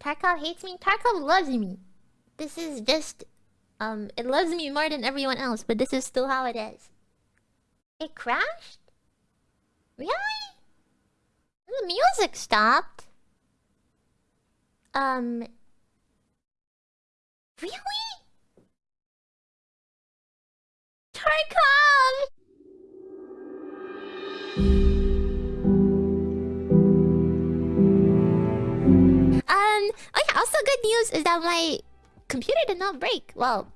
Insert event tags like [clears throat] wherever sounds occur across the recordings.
Tarkov hates me. Tarkov loves me. This is just um it loves me more than everyone else, but this is still how it is. It crashed? Really? The music stopped. Um Really? Tarkov! Also good news is that my computer did not break. Well,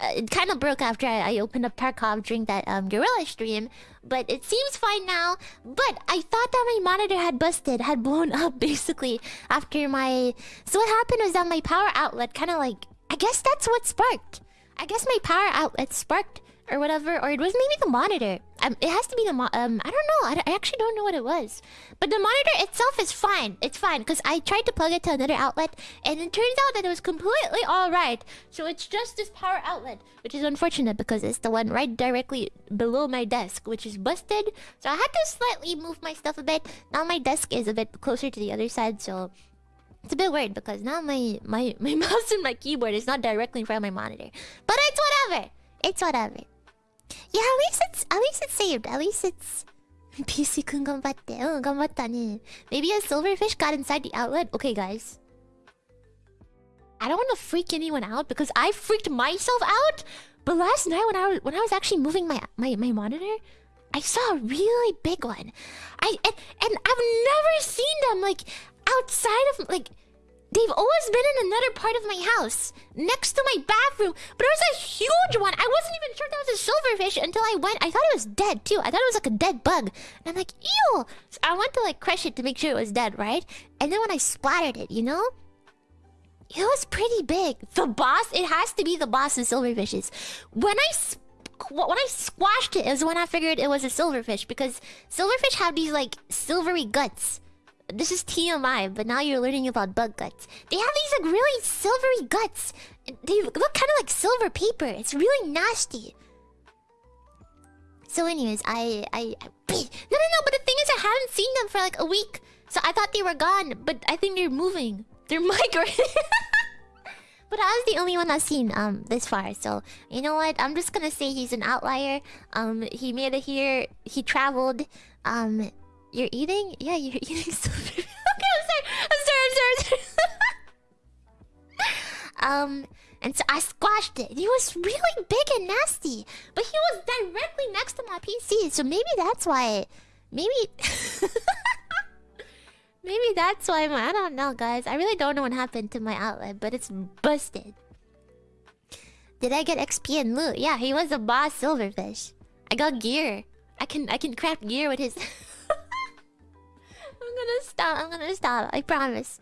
uh, it kind of broke after I, I, opened up Tarkov during that um, Gorilla stream, but it seems fine now. But I thought that my monitor had busted, had blown [laughs] up basically after my... So what happened was that my power outlet kind of like... I guess that's what sparked. I guess my power outlet sparked or whatever, or it was maybe the monitor. Um, it has to be the mo um. I don't know. I, I actually don't know what it was. But the monitor itself is fine. It's fine because I tried to plug it to another outlet, and it turns out that it was completely all right. So it's just this power outlet, which is unfortunate because it's the one right directly below my desk, which is busted. So I had to slightly move my stuff a bit. Now my desk is a bit closer to the other side, so it's a bit weird because now my my [laughs] my mouse and my keyboard is not directly in front of my monitor. But it's whatever. It's whatever. Yeah, at least it's at least it's saved. At least it's [laughs] PC. Oh. Maybe a silverfish got inside the outlet. Okay, guys. I don't want to freak anyone out because I freaked myself out. But last night when I was when I was actually moving my my, my monitor, I saw a really big one. I and, and I've never seen them like outside of like They've always been in another part of my house, next to my bathroom. But it was a huge one. I wasn't even sure that was a silverfish until I went. I thought it was dead too. I thought it was like a dead bug. And I'm like, ew. So I went to like crush it to make sure it was dead, right? And then when I splattered it, you know, it was pretty big. The boss, it has to be the boss of silverfishes. When I when I squashed it is when I figured it was a silverfish because silverfish have these like silvery guts. This is TMI, but now you're learning about bug guts. They have these like really silvery guts. They look kind of like silver paper. It's really nasty. So, anyways, I, I, I, [clears throat] no, no, no. But the thing is, I haven't seen them for like a week, so I thought they were gone. But I think they're moving. They're [laughs] migrating. [laughs] but I was the only one that's seen um this far. So you know what? I'm just gonna say he's an outlier. Um, he made it here. He traveled. Um, you're eating? Yeah, you're [laughs] eating [laughs] okay, I'm sorry. I'm sorry. I'm sorry. I'm sorry. [laughs] um, and so I squashed it. He was really big and nasty, but he was directly next to my PC. So maybe that's why. Maybe. maybe that's why. My, I don't know, guys. I really don't know what happened to my outlet, but it's busted. Did I get XP and loot? Yeah, he was a boss silverfish. I got gear. I can I can craft gear with his. I'm gonna stop. I'm gonna stop. I promise.